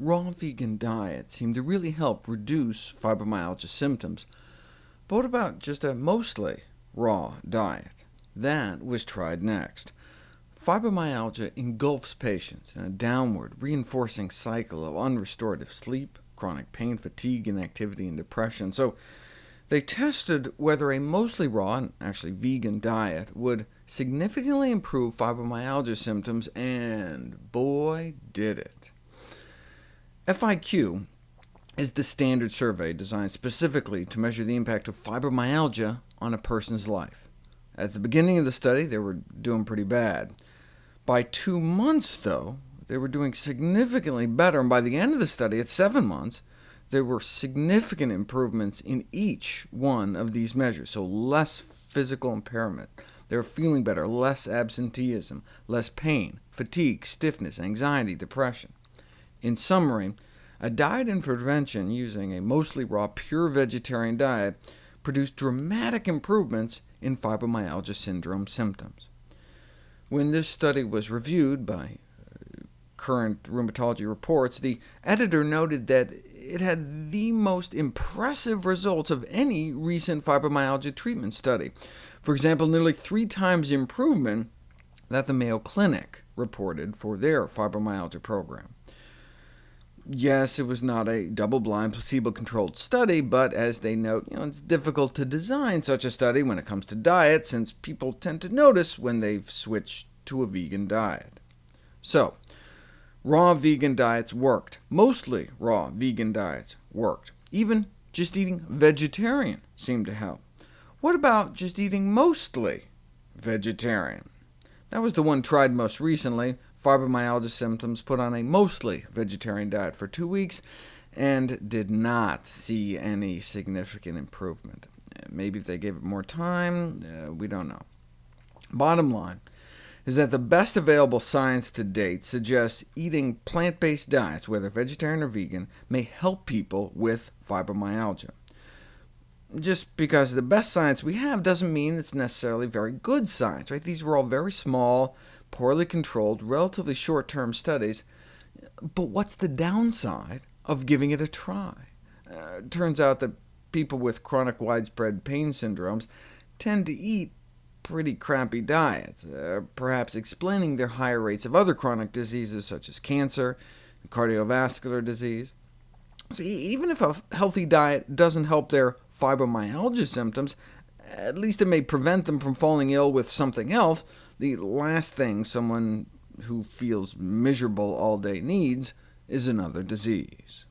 raw vegan diet seemed to really help reduce fibromyalgia symptoms. But what about just a mostly raw diet? That was tried next. Fibromyalgia engulfs patients in a downward, reinforcing cycle of unrestorative sleep, chronic pain, fatigue, inactivity, and depression. So they tested whether a mostly raw, and actually vegan diet would significantly improve fibromyalgia symptoms, and boy did it. FIQ is the standard survey designed specifically to measure the impact of fibromyalgia on a person's life. At the beginning of the study, they were doing pretty bad. By two months, though, they were doing significantly better, and by the end of the study, at seven months, there were significant improvements in each one of these measures, so less physical impairment. They were feeling better, less absenteeism, less pain, fatigue, stiffness, anxiety, depression. In summary, a diet intervention using a mostly raw, pure vegetarian diet produced dramatic improvements in fibromyalgia syndrome symptoms. When this study was reviewed by uh, current rheumatology reports, the editor noted that it had the most impressive results of any recent fibromyalgia treatment study. For example, nearly three times improvement that the Mayo Clinic reported for their fibromyalgia program. Yes, it was not a double-blind, placebo-controlled study, but as they note, you know, it's difficult to design such a study when it comes to diet, since people tend to notice when they've switched to a vegan diet. So, Raw vegan diets worked. Mostly raw vegan diets worked. Even just eating vegetarian seemed to help. What about just eating mostly vegetarian? That was the one tried most recently. Fibromyalgia symptoms put on a mostly vegetarian diet for two weeks, and did not see any significant improvement. Maybe if they gave it more time, uh, we don't know. Bottom line, is that the best available science to date suggests eating plant-based diets, whether vegetarian or vegan, may help people with fibromyalgia. Just because the best science we have doesn't mean it's necessarily very good science. Right? These were all very small, poorly controlled, relatively short-term studies. But what's the downside of giving it a try? Uh, turns out that people with chronic widespread pain syndromes tend to eat pretty crappy diets, uh, perhaps explaining their higher rates of other chronic diseases such as cancer and cardiovascular disease. So even if a healthy diet doesn't help their fibromyalgia symptoms, at least it may prevent them from falling ill with something else, the last thing someone who feels miserable all day needs is another disease.